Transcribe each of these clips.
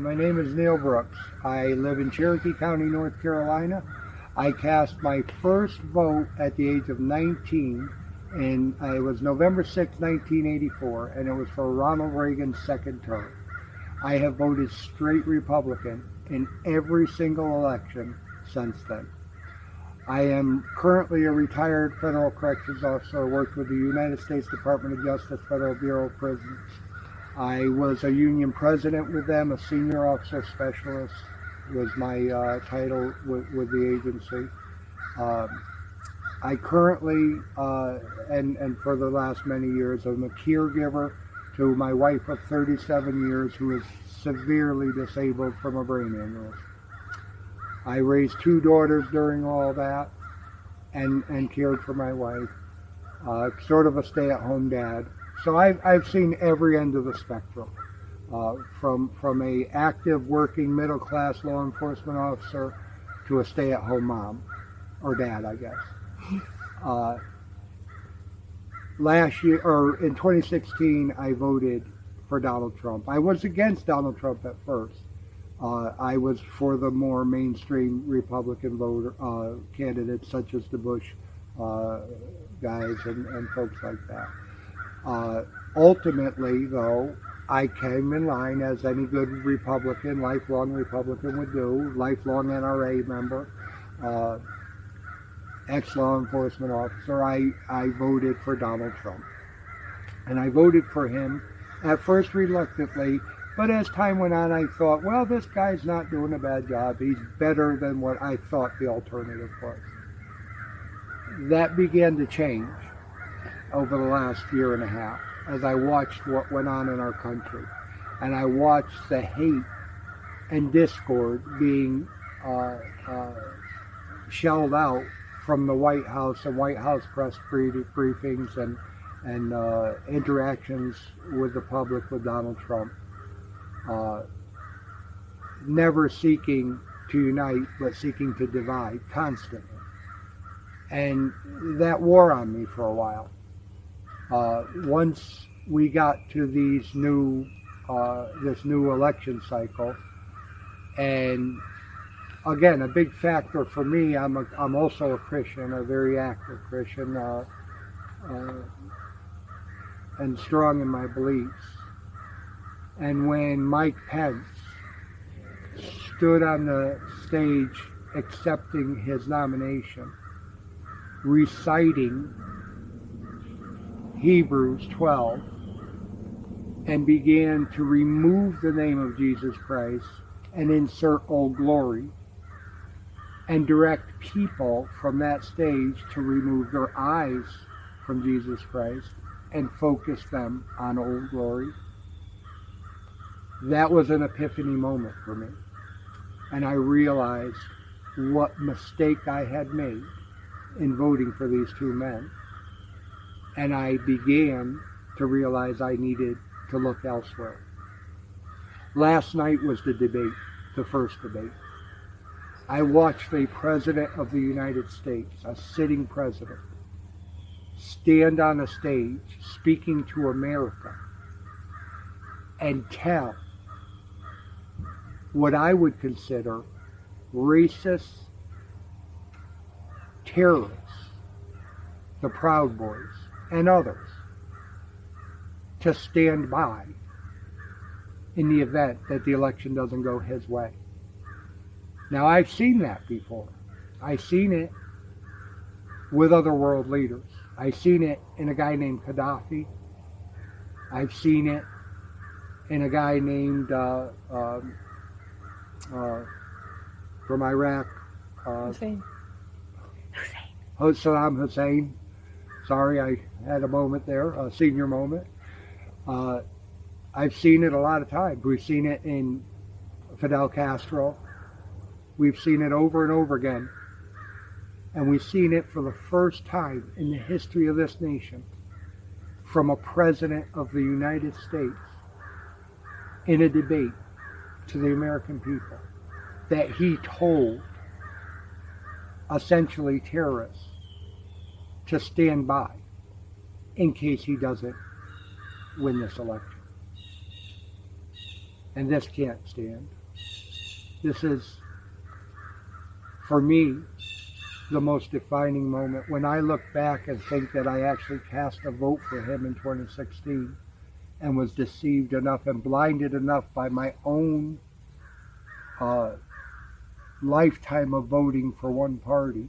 My name is Neil Brooks. I live in Cherokee County, North Carolina. I cast my first vote at the age of 19, and it was November 6, 1984, and it was for Ronald Reagan's second term. I have voted straight Republican in every single election since then. I am currently a retired federal corrections officer. I worked with the United States Department of Justice Federal Bureau of Prisons. I was a union president with them, a senior officer specialist was my uh, title with, with, the agency. Um, I currently, uh, and, and for the last many years, I'm a caregiver to my wife of 37 years who is severely disabled from a brain aneurysm. I raised two daughters during all that and, and cared for my wife. Uh, sort of a stay-at-home dad. So I've, I've seen every end of the spectrum. Uh, from, from a active working middle class law enforcement officer to a stay-at-home mom or dad, I guess. Uh, last year, or in 2016, I voted for Donald Trump. I was against Donald Trump at first. Uh, I was for the more mainstream Republican voter uh, candidates, such as the Bush uh, guys and, and, folks like that. Uh, ultimately, though, I came in line as any good Republican, lifelong Republican would do, lifelong NRA member, uh, ex-law enforcement officer. I, I voted for Donald Trump. And I voted for him at first reluctantly but as time went on, I thought, well, this guy's not doing a bad job. He's better than what I thought the alternative was. That began to change over the last year and a half as I watched what went on in our country. And I watched the hate and discord being uh, uh, shelled out from the White House and White House press briefings and, and uh, interactions with the public with Donald Trump uh, never seeking to unite, but seeking to divide constantly. And that wore on me for a while. Uh, once we got to these new, uh, this new election cycle, and again, a big factor for me, I'm, a, I'm also a Christian, a very active Christian, uh, uh and strong in my beliefs. And when Mike Pence stood on the stage accepting his nomination, reciting Hebrews 12, and began to remove the name of Jesus Christ and insert Old Glory, and direct people from that stage to remove their eyes from Jesus Christ and focus them on Old Glory that was an epiphany moment for me. And I realized what mistake I had made in voting for these two men. And I began to realize I needed to look elsewhere. Last night was the debate, the first debate. I watched a president of the United States, a sitting president, stand on a stage speaking to America and tell what I would consider racist terrorists, the Proud Boys, and others, to stand by in the event that the election doesn't go his way. Now, I've seen that before. I've seen it with other world leaders. I've seen it in a guy named Gaddafi. I've seen it in a guy named uh, um, uh, from Iraq. Uh, Hussein. Hussein. Saddam Hussein. Sorry, I had a moment there, a senior moment. Uh, I've seen it a lot of times. We've seen it in Fidel Castro. We've seen it over and over again. And we've seen it for the first time in the history of this nation from a president of the United States in a debate to the American people that he told essentially terrorists to stand by in case he doesn't win this election. And this can't stand. This is, for me, the most defining moment when I look back and think that I actually cast a vote for him in 2016 and was deceived enough and blinded enough by my own uh, lifetime of voting for one party.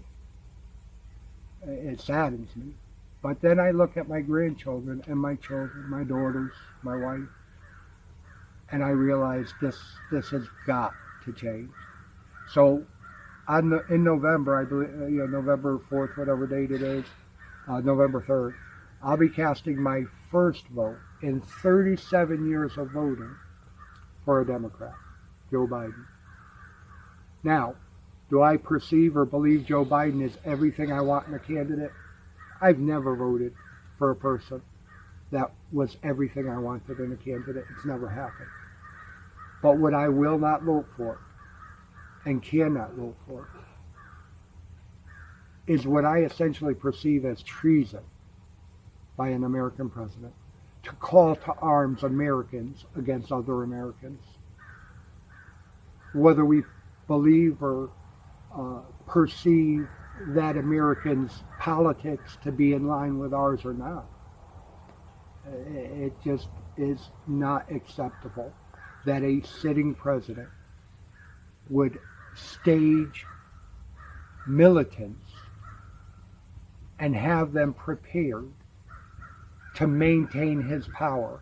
It saddens me. But then I look at my grandchildren and my children, my daughters, my wife, and I realize this this has got to change. So, on the, in November, I believe, uh, you know, November fourth, whatever date it is, uh, November third, I'll be casting my first vote in 37 years of voting for a Democrat, Joe Biden. Now, do I perceive or believe Joe Biden is everything I want in a candidate? I've never voted for a person that was everything I wanted in a candidate. It's never happened. But what I will not vote for and cannot vote for is what I essentially perceive as treason by an American president to call to arms Americans against other Americans. Whether we believe or uh, perceive that Americans' politics to be in line with ours or not. It just is not acceptable that a sitting president would stage militants and have them prepared to maintain his power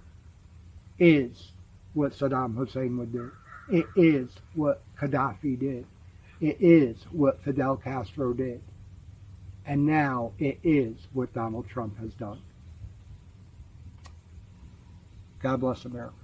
is what Saddam Hussein would do. It is what Gaddafi did. It is what Fidel Castro did. And now it is what Donald Trump has done. God bless America.